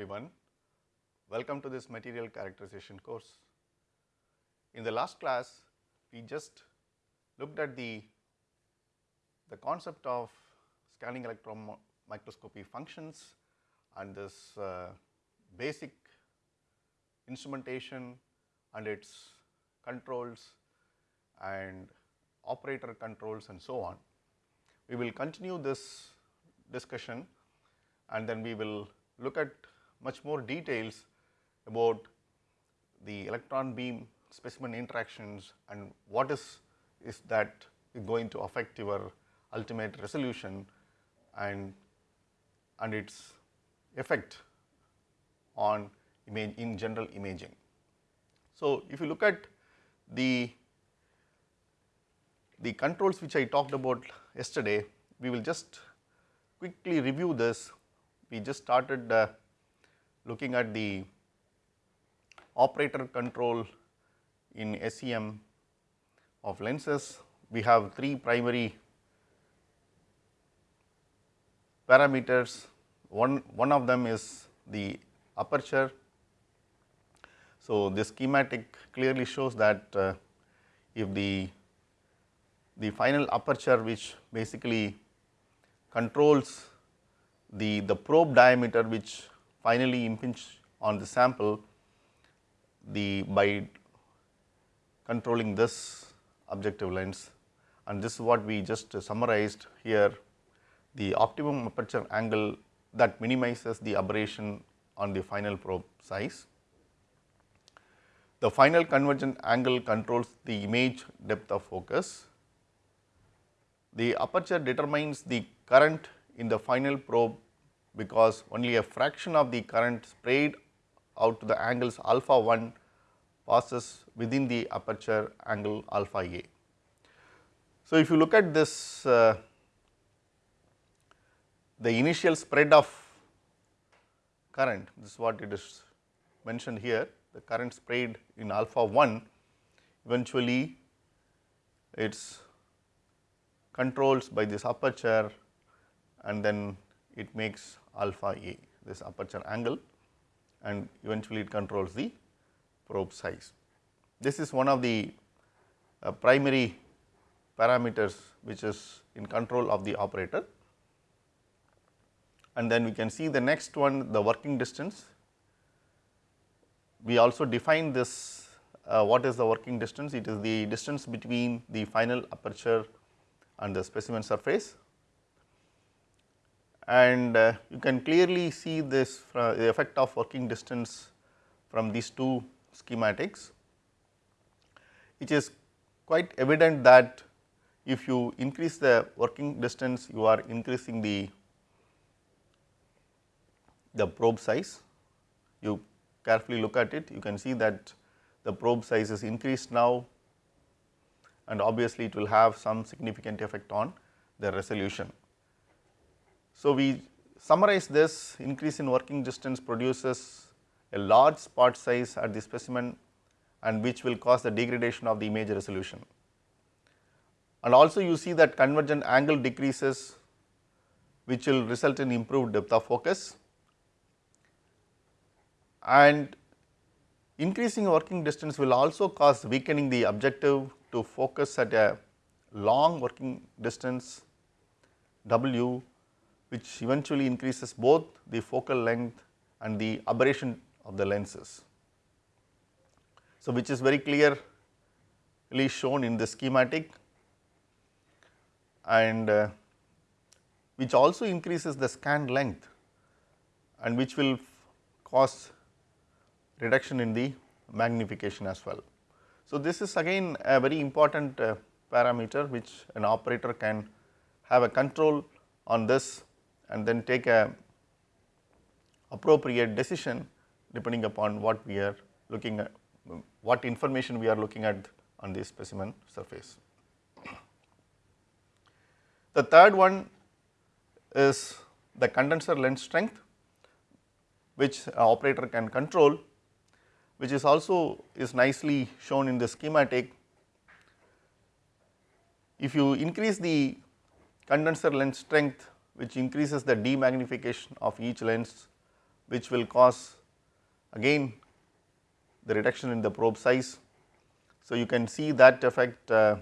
everyone. Welcome to this material characterization course. In the last class, we just looked at the, the concept of scanning electron microscopy functions and this uh, basic instrumentation and its controls and operator controls and so on. We will continue this discussion and then we will look at much more details about the electron beam specimen interactions and what is, is that going to affect your ultimate resolution and, and its effect on image in general imaging. So, if you look at the, the controls which I talked about yesterday, we will just quickly review this. We just started uh, looking at the operator control in SEM of lenses. We have three primary parameters. One, one of them is the aperture. So, this schematic clearly shows that uh, if the, the final aperture which basically controls the, the probe diameter which finally impinge on the sample the by controlling this objective lens and this is what we just summarized here the optimum aperture angle that minimizes the aberration on the final probe size. The final convergent angle controls the image depth of focus. The aperture determines the current in the final probe because only a fraction of the current sprayed out to the angles alpha 1 passes within the aperture angle alpha a. So, if you look at this uh, the initial spread of current this is what it is mentioned here the current sprayed in alpha 1 eventually it is controlled by this aperture and then it makes alpha a this aperture angle and eventually it controls the probe size. This is one of the uh, primary parameters which is in control of the operator and then we can see the next one the working distance. We also define this uh, what is the working distance it is the distance between the final aperture and the specimen surface and uh, you can clearly see this uh, the effect of working distance from these two schematics. It is quite evident that if you increase the working distance you are increasing the the probe size. You carefully look at it you can see that the probe size is increased now and obviously it will have some significant effect on the resolution. So, we summarize this increase in working distance produces a large spot size at the specimen and which will cause the degradation of the image resolution. And also you see that convergent angle decreases which will result in improved depth of focus and increasing working distance will also cause weakening the objective to focus at a long working distance W which eventually increases both the focal length and the aberration of the lenses. So, which is very clearly shown in the schematic and uh, which also increases the scan length and which will cause reduction in the magnification as well. So, this is again a very important uh, parameter which an operator can have a control on this and then take a appropriate decision depending upon what we are looking at, what information we are looking at on the specimen surface. The third one is the condenser lens strength which operator can control which is also is nicely shown in the schematic. If you increase the condenser lens strength which increases the demagnification of each lens which will cause again the reduction in the probe size. So, you can see that effect uh,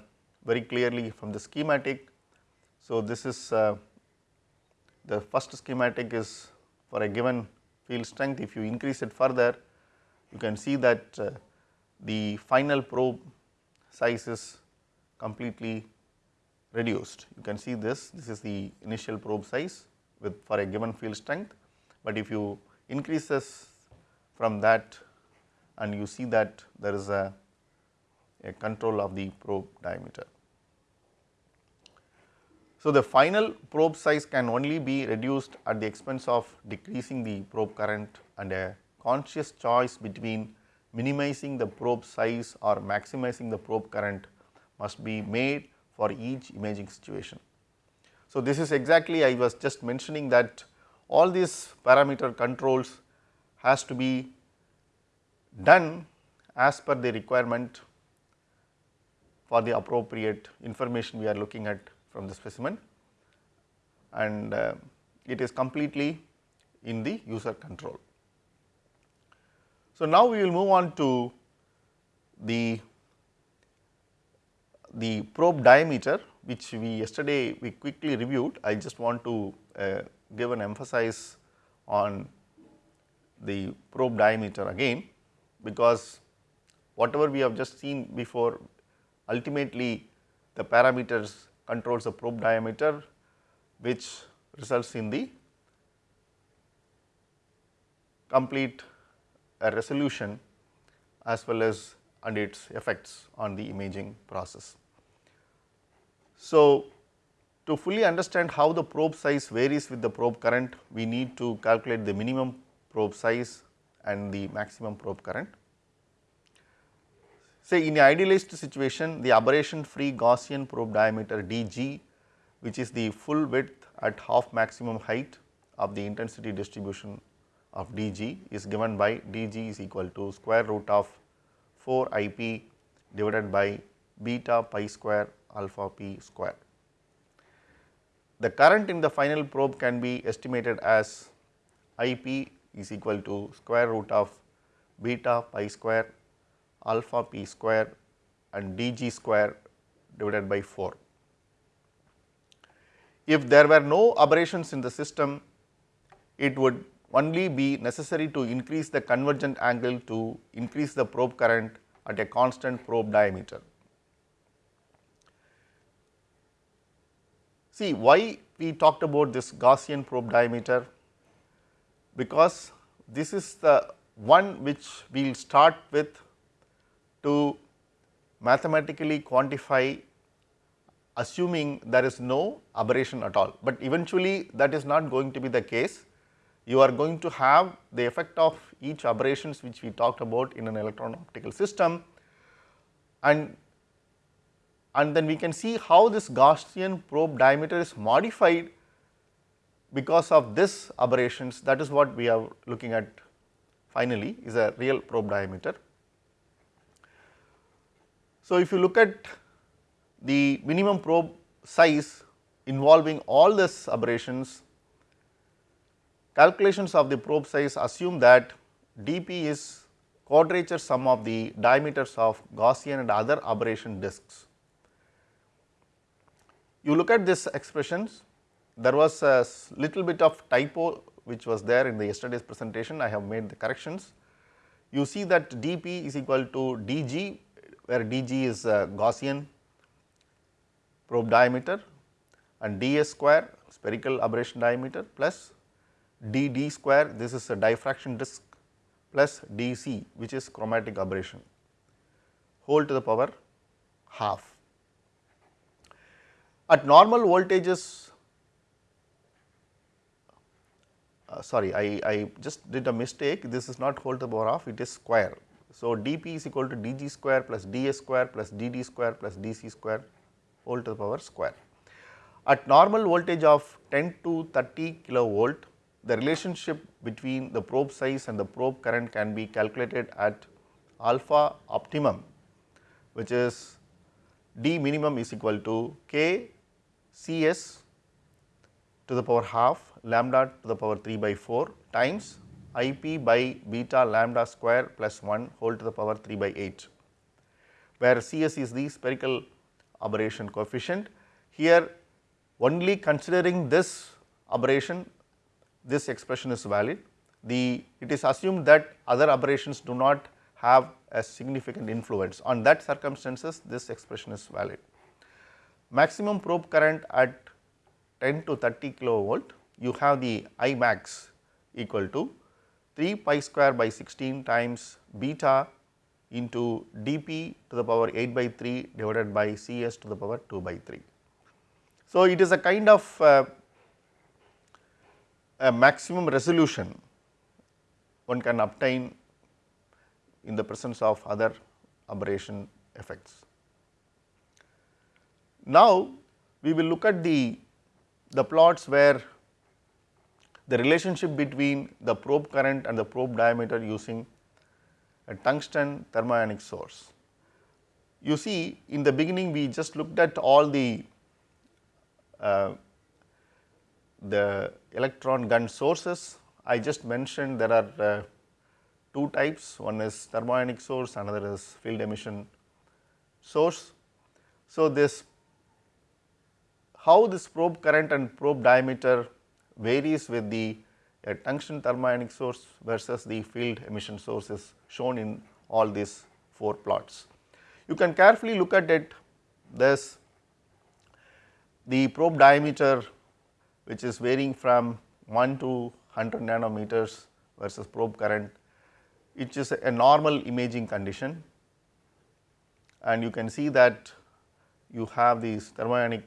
very clearly from the schematic. So, this is uh, the first schematic is for a given field strength. If you increase it further, you can see that uh, the final probe size is completely reduced. You can see this, this is the initial probe size with for a given field strength, but if you increase this from that and you see that there is a, a control of the probe diameter. So, the final probe size can only be reduced at the expense of decreasing the probe current and a conscious choice between minimizing the probe size or maximizing the probe current must be made for each imaging situation. So, this is exactly I was just mentioning that all these parameter controls has to be done as per the requirement for the appropriate information we are looking at from the specimen and uh, it is completely in the user control. So, now we will move on to the, the probe diameter which we yesterday we quickly reviewed. I just want to uh, give an emphasis on the probe diameter again because whatever we have just seen before ultimately the parameters controls the probe diameter which results in the complete uh, resolution as well as and its effects on the imaging process. So, to fully understand how the probe size varies with the probe current, we need to calculate the minimum probe size and the maximum probe current. Say in a idealized situation, the aberration free Gaussian probe diameter dg which is the full width at half maximum height of the intensity distribution of dg is given by dg is equal to square root of 4 ip divided by beta pi square alpha p square. The current in the final probe can be estimated as ip is equal to square root of beta pi square alpha p square and dg square divided by 4. If there were no aberrations in the system, it would only be necessary to increase the convergent angle to increase the probe current at a constant probe diameter. See why we talked about this Gaussian probe diameter? Because this is the one which we will start with to mathematically quantify assuming there is no aberration at all, but eventually that is not going to be the case. You are going to have the effect of each aberrations which we talked about in an electron optical system. And and then we can see how this Gaussian probe diameter is modified because of this aberrations that is what we are looking at finally is a real probe diameter. So, if you look at the minimum probe size involving all these aberrations, calculations of the probe size assume that dP is quadrature sum of the diameters of Gaussian and other aberration disks. You look at this expressions, there was a little bit of typo which was there in the yesterday's presentation, I have made the corrections. You see that dP is equal to dg where dg is uh, Gaussian probe diameter and ds square spherical aberration diameter plus dd square this is a diffraction disk plus dc which is chromatic aberration whole to the power half. At normal voltages uh, sorry I, I just did a mistake this is not whole to the power half it is square so, dP is equal to dg square plus ds square plus dd square plus dc square whole to the power square. At normal voltage of 10 to 30 kilovolt, the relationship between the probe size and the probe current can be calculated at alpha optimum which is d minimum is equal to k Cs to the power half lambda to the power 3 by 4 times I p by beta lambda square plus 1 whole to the power 3 by 8, where C s is the spherical aberration coefficient. Here only considering this aberration, this expression is valid. The it is assumed that other aberrations do not have a significant influence. On that circumstances, this expression is valid. Maximum probe current at 10 to 30 kilovolt, you have the I max equal to 3 pi square by 16 times beta into dp to the power 8 by 3 divided by Cs to the power 2 by 3. So, it is a kind of uh, a maximum resolution one can obtain in the presence of other aberration effects. Now, we will look at the, the plots where the relationship between the probe current and the probe diameter using a tungsten thermionic source. You see in the beginning we just looked at all the uh, the electron gun sources. I just mentioned there are uh, two types, one is thermionic source, another is field emission source. So, this how this probe current and probe diameter varies with the uh, tungsten thermionic source versus the field emission source is shown in all these four plots. You can carefully look at it this the probe diameter which is varying from 1 to 100 nanometers versus probe current which is a normal imaging condition and you can see that you have these thermionic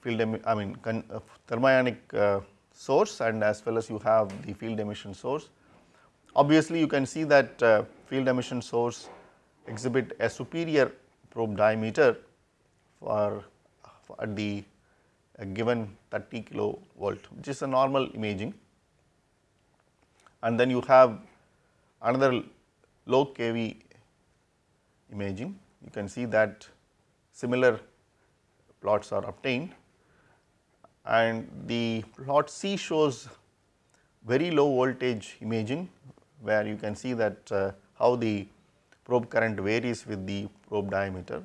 field I mean uh, thermionic uh, source and as well as you have the field emission source. Obviously, you can see that uh, field emission source exhibit a superior probe diameter for, for at the given 30 kilovolt which is a normal imaging and then you have another low kV imaging you can see that similar plots are obtained. And the plot C shows very low voltage imaging where you can see that uh, how the probe current varies with the probe diameter.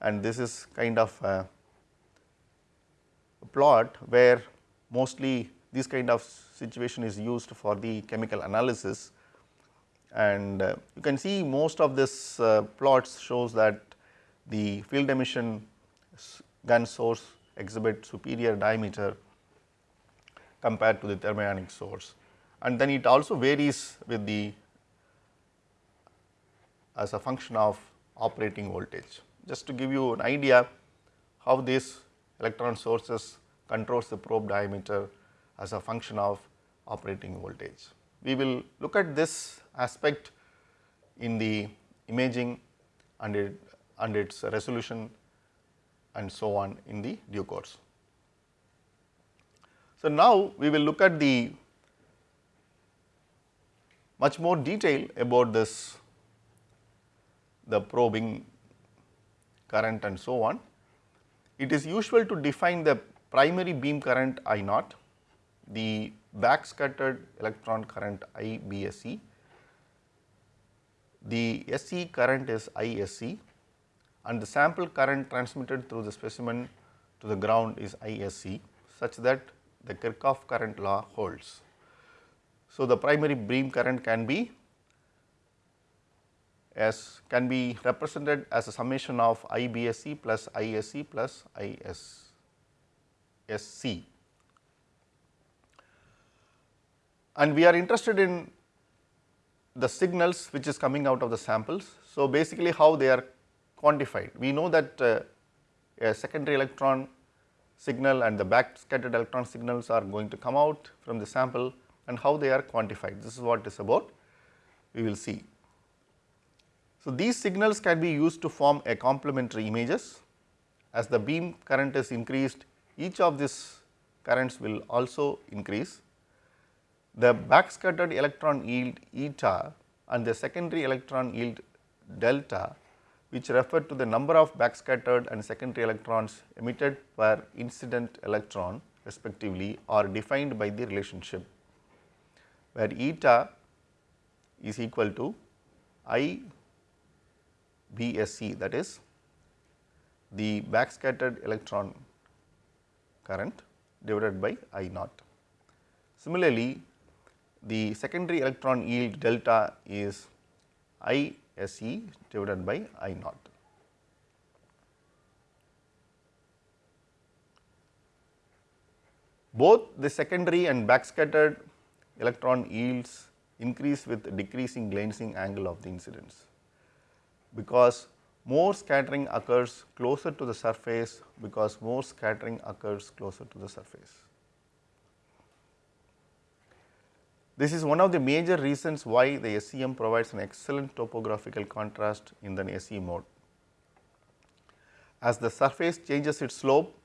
And this is kind of a plot where mostly this kind of situation is used for the chemical analysis. And uh, you can see most of this uh, plots shows that the field emission gun source exhibit superior diameter compared to the thermionic source and then it also varies with the as a function of operating voltage. Just to give you an idea how these electron sources controls the probe diameter as a function of operating voltage. We will look at this aspect in the imaging and, it, and its resolution and so on in the due course. So, now we will look at the much more detail about this the probing current and so on. It is usual to define the primary beam current I naught, the back scattered electron current I BSE, the SE current is ISE and the sample current transmitted through the specimen to the ground is ISC such that the Kirchhoff current law holds. So, the primary beam current can be as can be represented as a summation of IBSC plus ISC plus ISSC. And we are interested in the signals which is coming out of the samples. So, basically how they are quantified. We know that uh, a secondary electron signal and the back scattered electron signals are going to come out from the sample and how they are quantified. This is what is about, we will see. So, these signals can be used to form a complementary images. As the beam current is increased, each of these currents will also increase. The back scattered electron yield eta and the secondary electron yield delta which refer to the number of backscattered and secondary electrons emitted per incident electron respectively are defined by the relationship where eta is equal to I BSC that is the backscattered electron current divided by I naught. Similarly, the secondary electron yield delta is I SE divided by I naught. Both the secondary and backscattered electron yields increase with decreasing glancing angle of the incidence, because more scattering occurs closer to the surface because more scattering occurs closer to the surface. This is one of the major reasons why the SEM provides an excellent topographical contrast in the SE mode. As the surface changes its slope,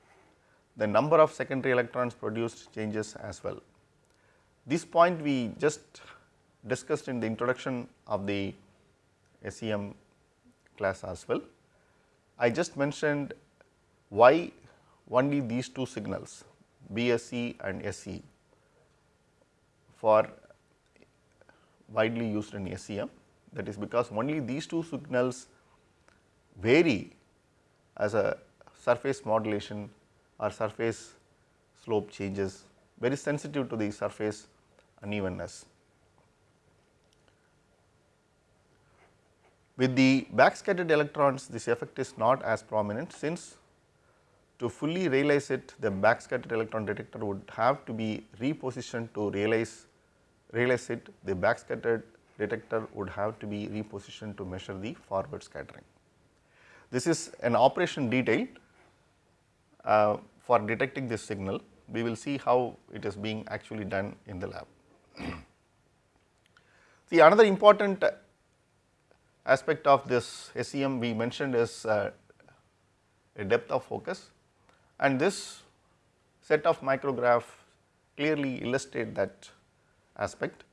the number of secondary electrons produced changes as well. This point we just discussed in the introduction of the SEM class as well. I just mentioned why only these two signals BSE and SE for widely used in SEM that is because only these two signals vary as a surface modulation or surface slope changes very sensitive to the surface unevenness. With the backscattered electrons this effect is not as prominent since to fully realize it the backscattered electron detector would have to be repositioned to realize realize it, the backscattered detector would have to be repositioned to measure the forward scattering. This is an operation detail uh, for detecting this signal. We will see how it is being actually done in the lab. see another important aspect of this SEM we mentioned is uh, a depth of focus and this set of micrograph clearly illustrate that aspect.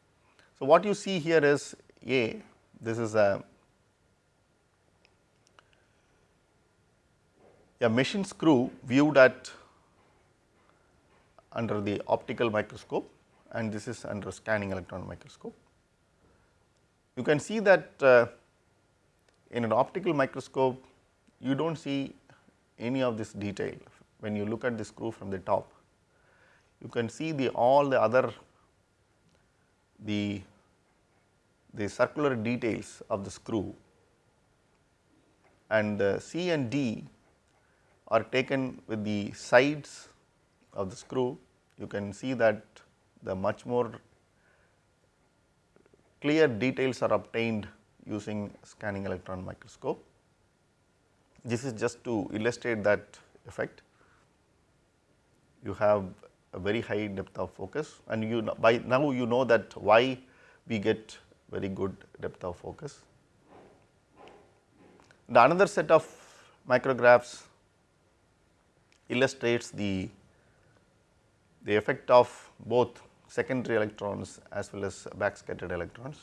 So, what you see here is A, this is a, a machine screw viewed at under the optical microscope and this is under scanning electron microscope. You can see that uh, in an optical microscope you do not see any of this detail when you look at the screw from the top. You can see the all the other the, the circular details of the screw and uh, C and D are taken with the sides of the screw. You can see that the much more clear details are obtained using scanning electron microscope. This is just to illustrate that effect. You have a very high depth of focus and you know, by now you know that why we get very good depth of focus. The another set of micrographs illustrates the, the effect of both secondary electrons as well as backscattered electrons.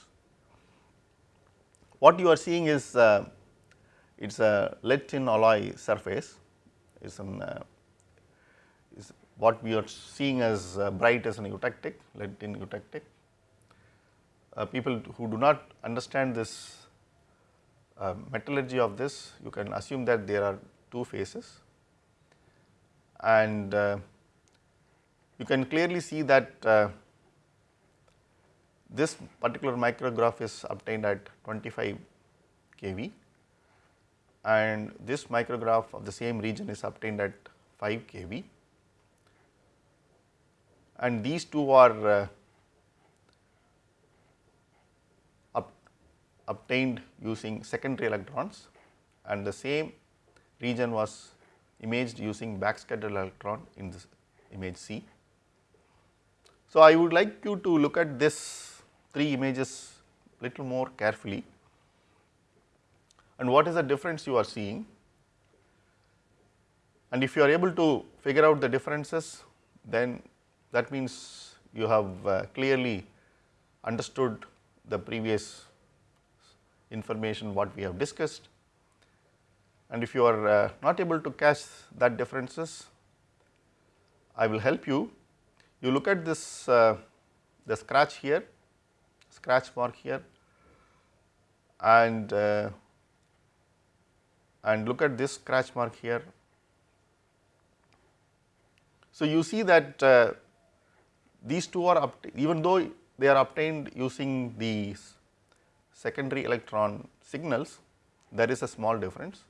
What you are seeing is uh, it is a lead tin alloy surface, it is an uh, what we are seeing as uh, bright as an eutectic, lead tin eutectic. Uh, people who do not understand this uh, metallurgy of this, you can assume that there are two phases. And uh, you can clearly see that uh, this particular micrograph is obtained at 25 kV. And this micrograph of the same region is obtained at 5 kV and these two are uh, up, obtained using secondary electrons. And the same region was imaged using backscattered electron in this image C. So, I would like you to look at this three images little more carefully. And what is the difference you are seeing? And if you are able to figure out the differences then that means you have uh, clearly understood the previous information what we have discussed and if you are uh, not able to catch that differences I will help you. You look at this uh, the scratch here, scratch mark here and uh, and look at this scratch mark here. So, you see that uh, these two are even though they are obtained using these secondary electron signals, there is a small difference.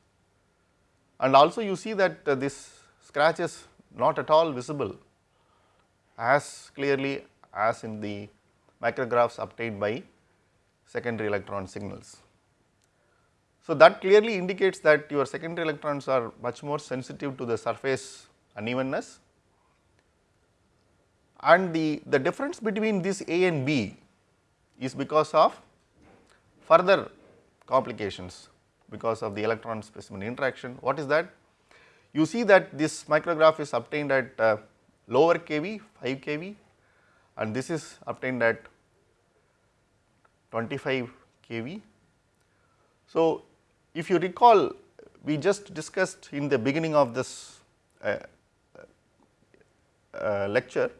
And also you see that uh, this scratch is not at all visible as clearly as in the micrographs obtained by secondary electron signals. So, that clearly indicates that your secondary electrons are much more sensitive to the surface unevenness and the, the difference between this A and B is because of further complications because of the electron specimen interaction. What is that? You see that this micrograph is obtained at uh, lower kV 5 kV and this is obtained at 25 kV. So, if you recall we just discussed in the beginning of this uh, uh, lecture,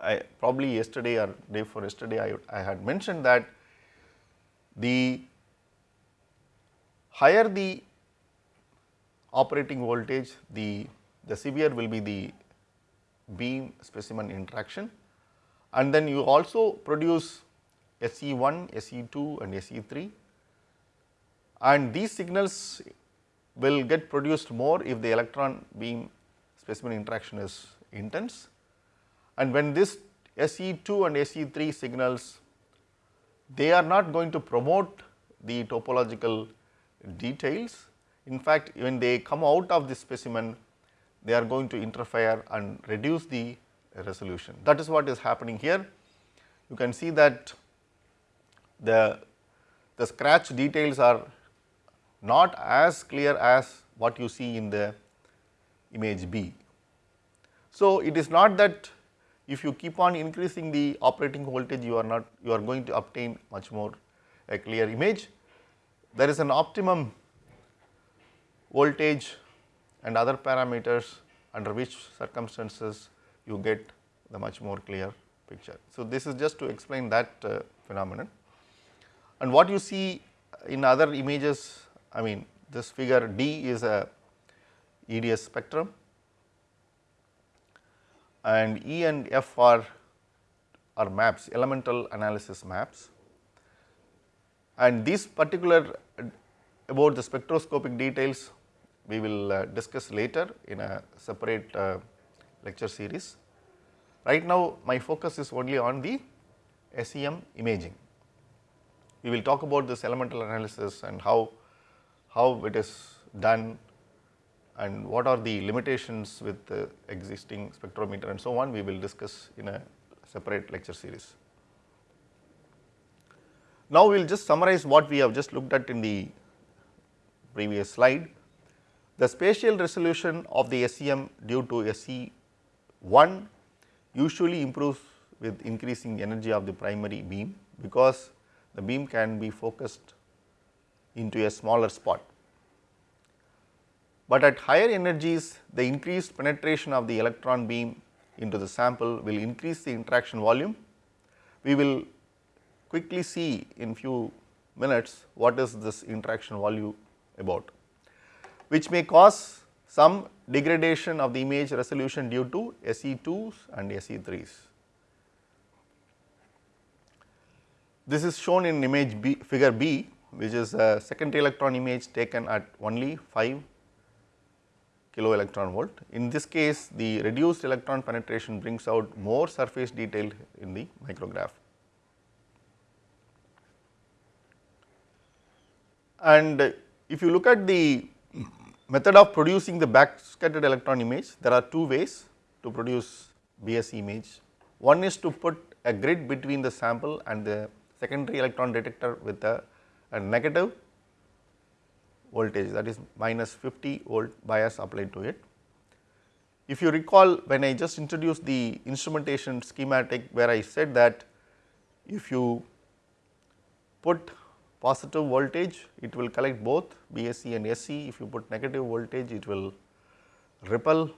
I probably yesterday or day before yesterday I, I had mentioned that the higher the operating voltage, the, the severe will be the beam specimen interaction. And then you also produce SE1, SE2 and SE3 and these signals will get produced more if the electron beam specimen interaction is intense and when this SE2 and SE3 signals they are not going to promote the topological details. In fact, when they come out of the specimen they are going to interfere and reduce the resolution. That is what is happening here. You can see that the, the scratch details are not as clear as what you see in the image B. So, it is not that if you keep on increasing the operating voltage you are not you are going to obtain much more a clear image. There is an optimum voltage and other parameters under which circumstances you get the much more clear picture. So, this is just to explain that uh, phenomenon and what you see in other images I mean this figure D is a EDS spectrum and E and F are, are maps elemental analysis maps and this particular about the spectroscopic details we will uh, discuss later in a separate uh, lecture series. Right now my focus is only on the SEM imaging. We will talk about this elemental analysis and how, how it is done and what are the limitations with the existing spectrometer and so on we will discuss in a separate lecture series. Now we will just summarize what we have just looked at in the previous slide. The spatial resolution of the SEM due to SE1 usually improves with increasing energy of the primary beam because the beam can be focused into a smaller spot. But at higher energies the increased penetration of the electron beam into the sample will increase the interaction volume. We will quickly see in few minutes what is this interaction volume about which may cause some degradation of the image resolution due to SE2s and SE3s. This is shown in image B, figure B which is a second electron image taken at only 5 kilo electron volt. In this case the reduced electron penetration brings out more surface detail in the micrograph. And if you look at the method of producing the backscattered electron image, there are two ways to produce BS image. One is to put a grid between the sample and the secondary electron detector with a, a negative voltage that is minus 50 volt bias applied to it. If you recall when I just introduced the instrumentation schematic where I said that if you put positive voltage it will collect both BSE and SE if you put negative voltage it will repel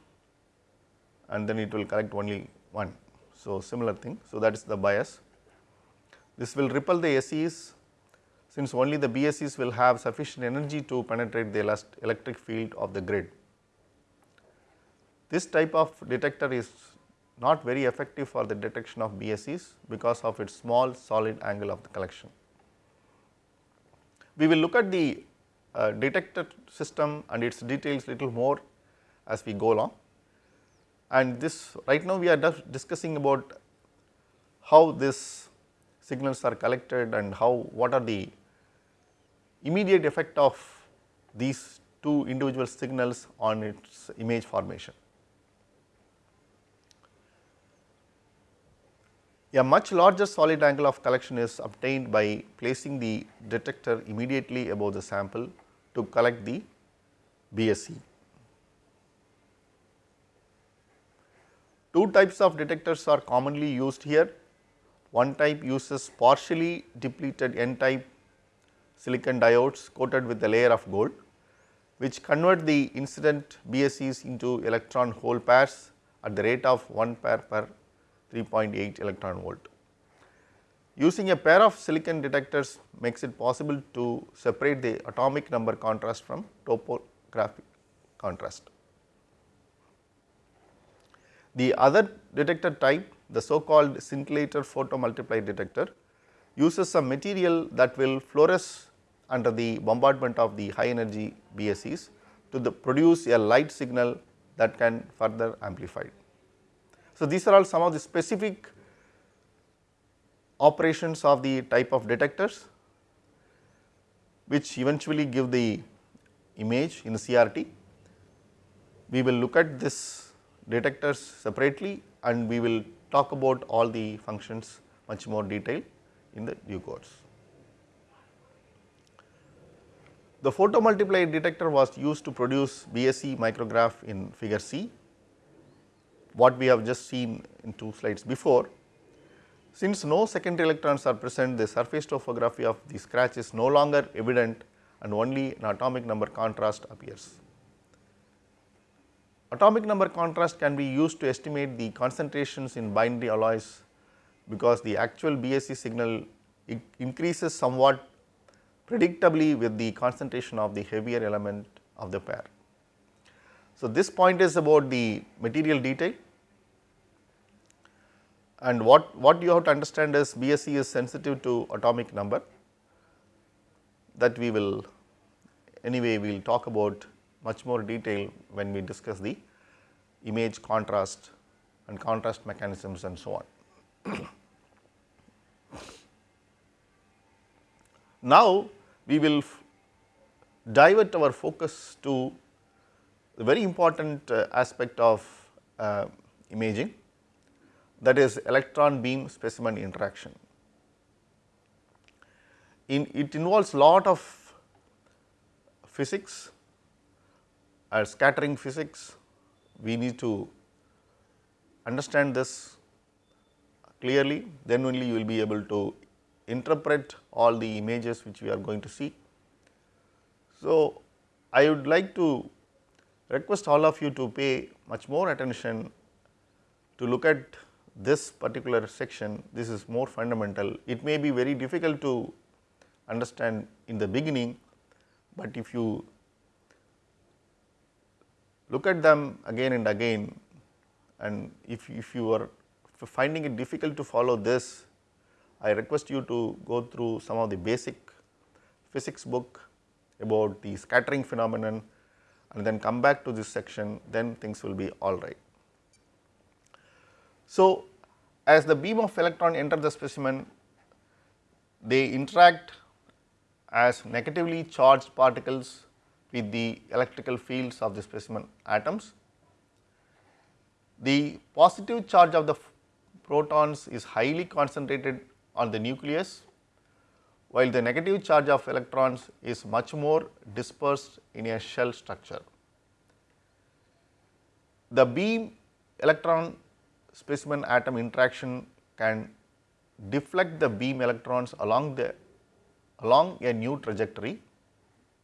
and then it will collect only one. So, similar thing. So, that is the bias. This will repel the SEs since only the BSEs will have sufficient energy to penetrate the electric field of the grid. This type of detector is not very effective for the detection of BSEs because of its small solid angle of the collection. We will look at the uh, detector system and its details little more as we go along. And this right now we are discussing about how these signals are collected and how what are the immediate effect of these two individual signals on its image formation. A much larger solid angle of collection is obtained by placing the detector immediately above the sample to collect the BSE. Two types of detectors are commonly used here. One type uses partially depleted n type silicon diodes coated with a layer of gold, which convert the incident BSEs into electron hole pairs at the rate of 1 pair per 3.8 electron volt. Using a pair of silicon detectors makes it possible to separate the atomic number contrast from topographic contrast. The other detector type, the so called scintillator photomultiplier detector, uses some material that will fluoresce under the bombardment of the high energy BSEs to the produce a light signal that can further amplified. So, these are all some of the specific operations of the type of detectors which eventually give the image in CRT. We will look at this detectors separately and we will talk about all the functions much more detail in the due course. The photomultiplier detector was used to produce BSE micrograph in figure C what we have just seen in two slides before. Since no secondary electrons are present, the surface topography of the scratch is no longer evident and only an atomic number contrast appears. Atomic number contrast can be used to estimate the concentrations in binary alloys because the actual BSE signal increases somewhat predictably with the concentration of the heavier element of the pair. So, this point is about the material detail and what, what you have to understand is BSE is sensitive to atomic number that we will anyway we will talk about much more detail when we discuss the image contrast and contrast mechanisms and so on. now, we will divert our focus to the very important uh, aspect of uh, imaging that is electron beam specimen interaction. In it involves lot of physics or scattering physics. We need to understand this clearly then only you will be able to interpret all the images which we are going to see. So, I would like to request all of you to pay much more attention to look at this particular section, this is more fundamental. It may be very difficult to understand in the beginning, but if you look at them again and again and if, if you are finding it difficult to follow this, I request you to go through some of the basic physics book about the scattering phenomenon and then come back to this section, then things will be all right. So, as the beam of electron enter the specimen, they interact as negatively charged particles with the electrical fields of the specimen atoms. The positive charge of the protons is highly concentrated on the nucleus, while the negative charge of electrons is much more dispersed in a shell structure. The beam electron specimen atom interaction can deflect the beam electrons along the along a new trajectory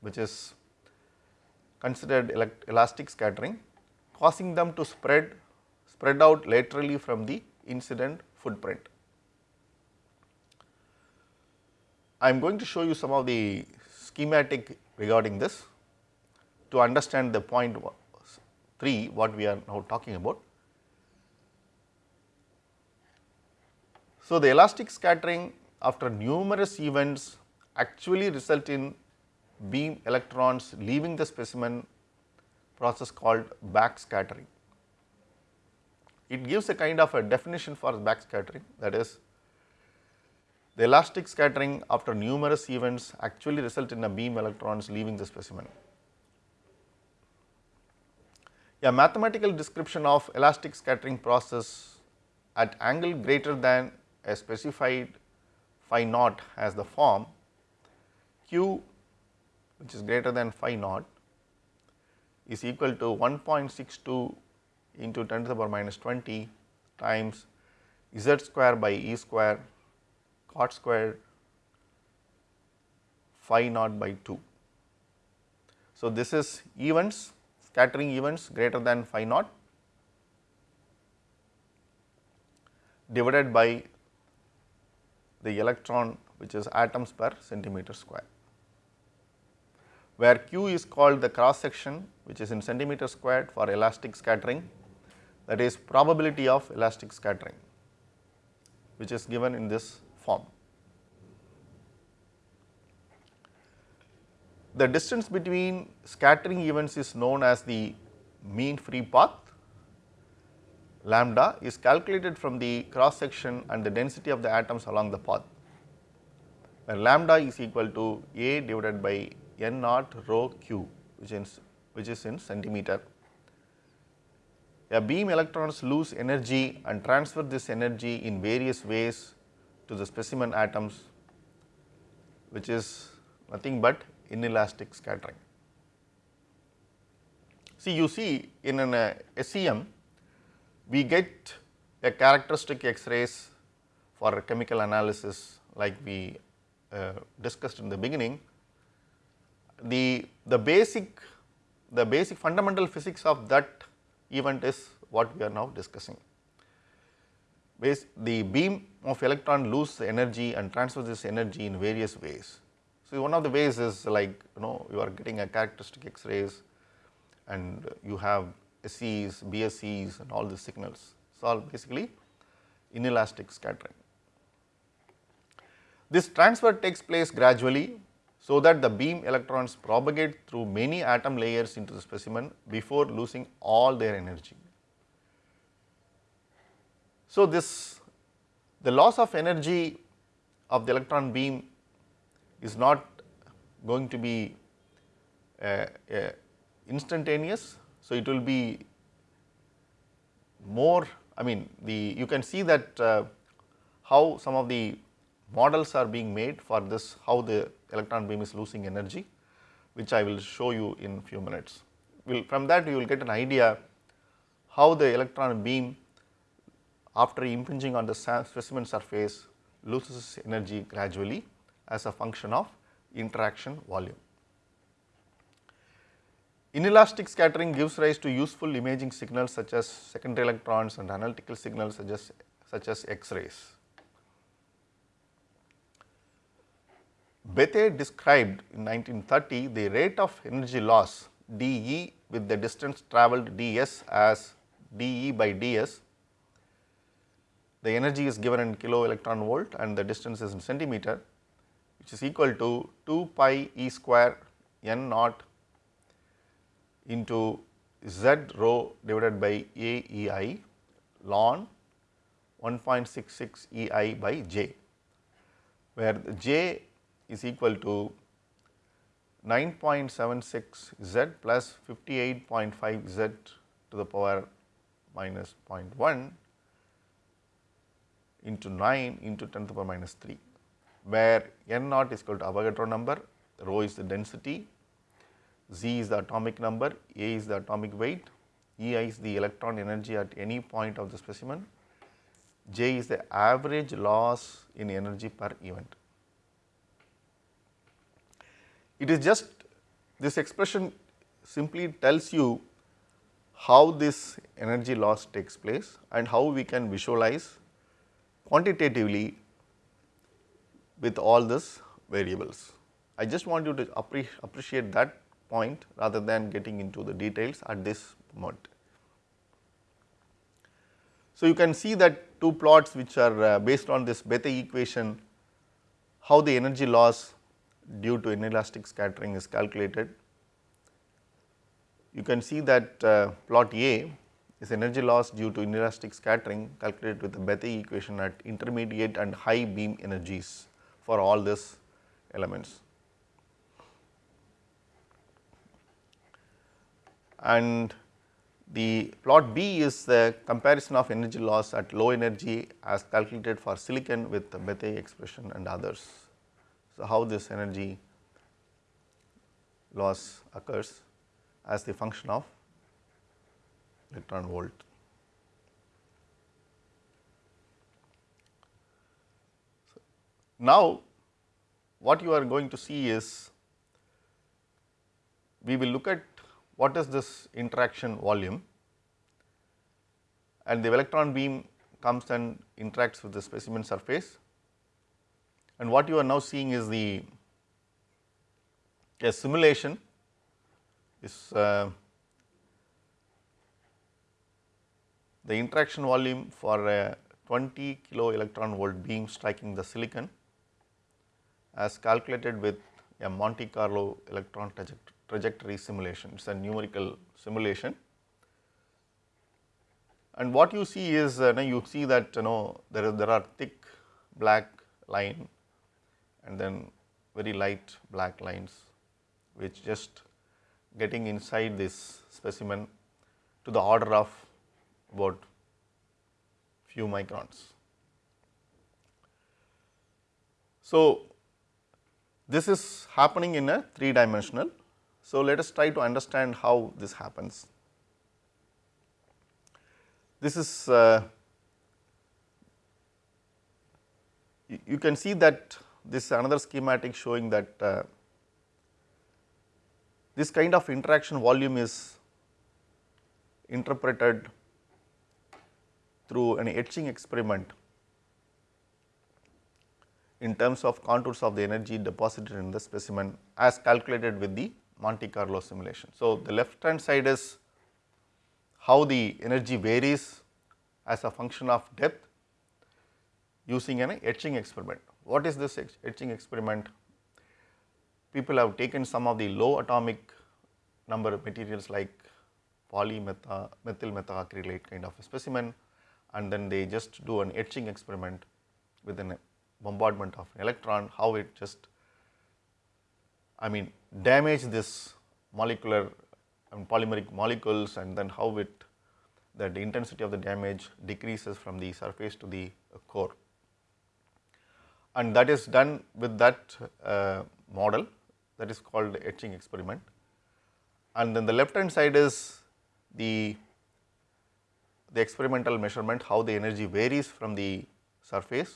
which is considered elastic scattering causing them to spread spread out laterally from the incident footprint. I am going to show you some of the schematic regarding this to understand the point 3 what we are now talking about. So, the elastic scattering after numerous events actually result in beam electrons leaving the specimen process called backscattering. It gives a kind of a definition for backscattering that is the elastic scattering after numerous events actually result in a beam electrons leaving the specimen. A mathematical description of elastic scattering process at angle greater than a specified phi naught has the form q which is greater than phi naught is equal to 1.62 into 10 to the power minus 20 times z square by e square cot square phi naught by 2. So, this is events scattering events greater than phi naught divided by the electron which is atoms per centimeter square where q is called the cross section which is in centimeter squared for elastic scattering that is probability of elastic scattering which is given in this form. The distance between scattering events is known as the mean free path lambda is calculated from the cross section and the density of the atoms along the path where lambda is equal to A divided by n naught rho q which is which is in centimeter. A beam electrons lose energy and transfer this energy in various ways to the specimen atoms which is nothing but inelastic scattering. See you see in an uh, SEM we get a characteristic X-rays for chemical analysis like we uh, discussed in the beginning the, the basic the basic fundamental physics of that event is what we are now discussing. Base, the beam of electron lose energy and transfer this energy in various ways. So, one of the ways is like you know you are getting a characteristic X-rays and you have SEs, BSEs and all the signals. So, all basically inelastic scattering. This transfer takes place gradually so that the beam electrons propagate through many atom layers into the specimen before losing all their energy. So, this the loss of energy of the electron beam is not going to be uh, uh, instantaneous. So, it will be more I mean the you can see that uh, how some of the models are being made for this how the electron beam is losing energy which I will show you in few minutes. Will from that you will get an idea how the electron beam after impinging on the specimen surface loses energy gradually as a function of interaction volume. Inelastic scattering gives rise to useful imaging signals such as secondary electrons and analytical signals such as, such as X-rays. Bethe described in 1930 the rate of energy loss dE with the distance travelled ds as dE by ds. The energy is given in kilo electron volt and the distance is in centimeter which is equal to 2 pi e square n naught into z rho divided by a e i ln 1.66 e i by j, where j is equal to 9.76 z plus 58.5 z to the power minus 0.1 into 9 into 10 to the power minus 3, where n naught is equal to Avogadro number, rho is the density, z is the atomic number, a is the atomic weight, E i is the electron energy at any point of the specimen, j is the average loss in energy per event. It is just this expression simply tells you how this energy loss takes place and how we can visualize quantitatively with all these variables. I just want you to appre appreciate that point rather than getting into the details at this moment. So, you can see that two plots which are uh, based on this Bethe equation, how the energy loss due to inelastic scattering is calculated. You can see that uh, plot A is energy loss due to inelastic scattering calculated with the Bethe equation at intermediate and high beam energies for all these elements. And the plot B is the comparison of energy loss at low energy as calculated for silicon with the Bethe expression and others. So, how this energy loss occurs as the function of electron volt. now, what you are going to see is we will look at what is this interaction volume. And the electron beam comes and interacts with the specimen surface. And what you are now seeing is the a simulation. Is uh, the interaction volume for a 20 kilo electron volt beam striking the silicon as calculated with a Monte Carlo electron trajectory simulation, it is a numerical simulation. And what you see is uh, you see that you know there is there are thick black line and then very light black lines which just getting inside this specimen to the order of about few microns. So, this is happening in a 3 dimensional so, let us try to understand how this happens. This is uh, you can see that this is another schematic showing that uh, this kind of interaction volume is interpreted through an etching experiment in terms of contours of the energy deposited in the specimen as calculated with the Monte Carlo simulation. So, the left hand side is how the energy varies as a function of depth using an etching experiment. What is this etching experiment? People have taken some of the low atomic number materials like polymethyl methacrylate kind of a specimen and then they just do an etching experiment with a bombardment of an electron, how it just I mean damage this molecular and polymeric molecules and then how it that the intensity of the damage decreases from the surface to the core. And that is done with that uh, model that is called etching experiment. And then the left hand side is the, the experimental measurement how the energy varies from the surface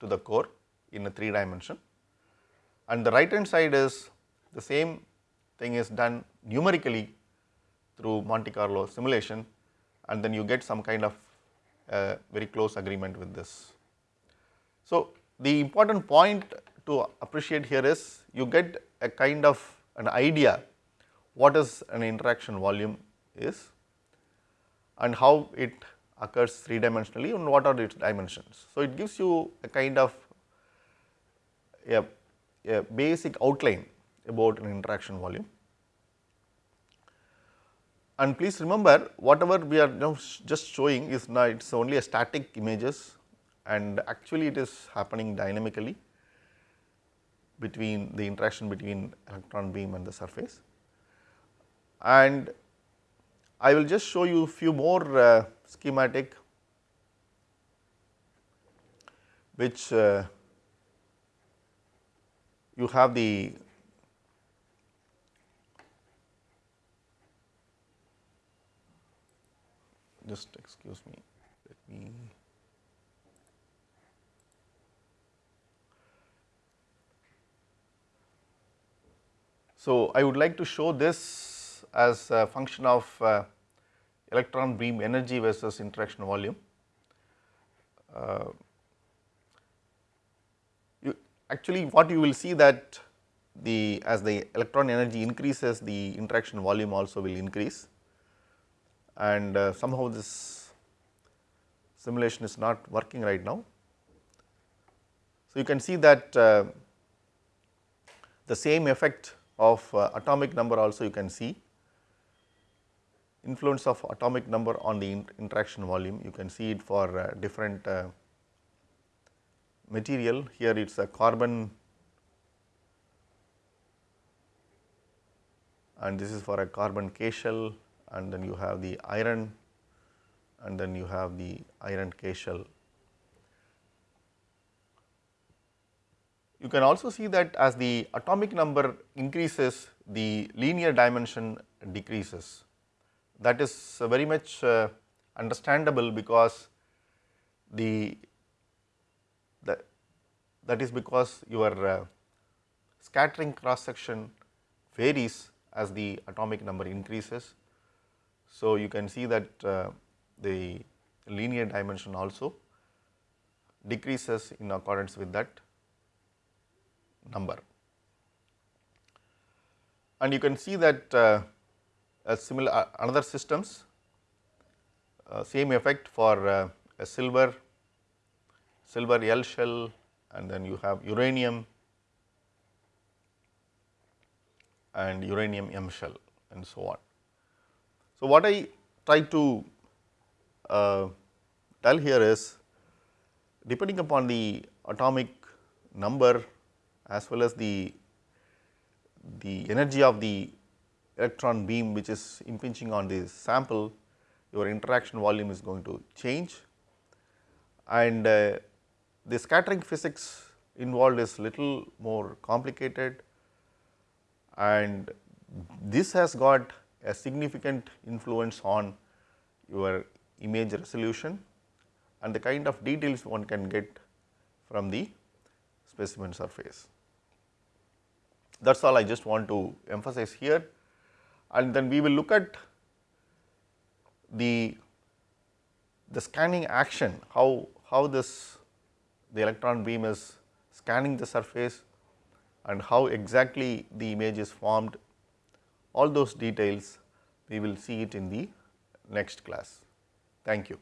to the core in a 3 dimension and the right hand side is the same thing is done numerically through Monte Carlo simulation and then you get some kind of uh, very close agreement with this. So, the important point to appreciate here is you get a kind of an idea what is an interaction volume is and how it occurs three dimensionally and what are its dimensions. So, it gives you a kind of a, a basic outline about an interaction volume. And please remember whatever we are now just showing is now it is only a static images and actually it is happening dynamically between the interaction between electron beam and the surface. And I will just show you few more uh, schematic which uh, you have the just excuse me let me So, I would like to show this as a function of uh, electron beam energy versus interaction volume. Uh, you actually what you will see that the as the electron energy increases the interaction volume also will increase and uh, somehow this simulation is not working right now. So, you can see that uh, the same effect of uh, atomic number also you can see influence of atomic number on the interaction volume you can see it for uh, different uh, material here it is a carbon and this is for a carbon K shell and then you have the iron and then you have the iron K shell. You can also see that as the atomic number increases the linear dimension decreases. That is very much uh, understandable because the, the that is because your uh, scattering cross section varies as the atomic number increases. So, you can see that uh, the linear dimension also decreases in accordance with that number. And you can see that uh, similar uh, another systems uh, same effect for uh, a silver silver L shell and then you have uranium and uranium M shell and so on. So, what I try to uh, tell here is depending upon the atomic number as well as the, the energy of the electron beam which is impinging on the sample, your interaction volume is going to change. And uh, the scattering physics involved is little more complicated. And this has got a significant influence on your image resolution and the kind of details one can get from the specimen surface. That is all I just want to emphasize here and then we will look at the the scanning action how how this the electron beam is scanning the surface and how exactly the image is formed all those details we will see it in the next class. Thank you.